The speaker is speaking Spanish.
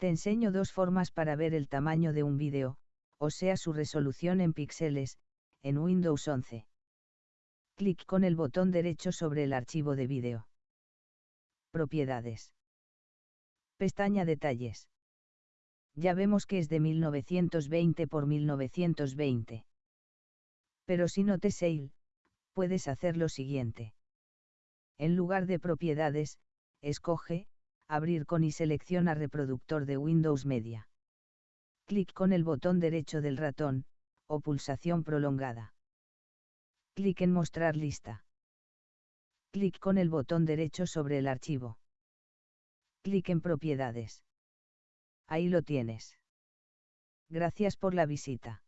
Te enseño dos formas para ver el tamaño de un vídeo, o sea su resolución en píxeles, en Windows 11. Clic con el botón derecho sobre el archivo de vídeo. Propiedades. Pestaña Detalles. Ya vemos que es de 1920 por 1920. Pero si no te sale, puedes hacer lo siguiente. En lugar de propiedades, escoge, abrir con y selecciona reproductor de Windows Media. Clic con el botón derecho del ratón, o pulsación prolongada. Clic en mostrar lista. Clic con el botón derecho sobre el archivo. Clic en propiedades. Ahí lo tienes. Gracias por la visita.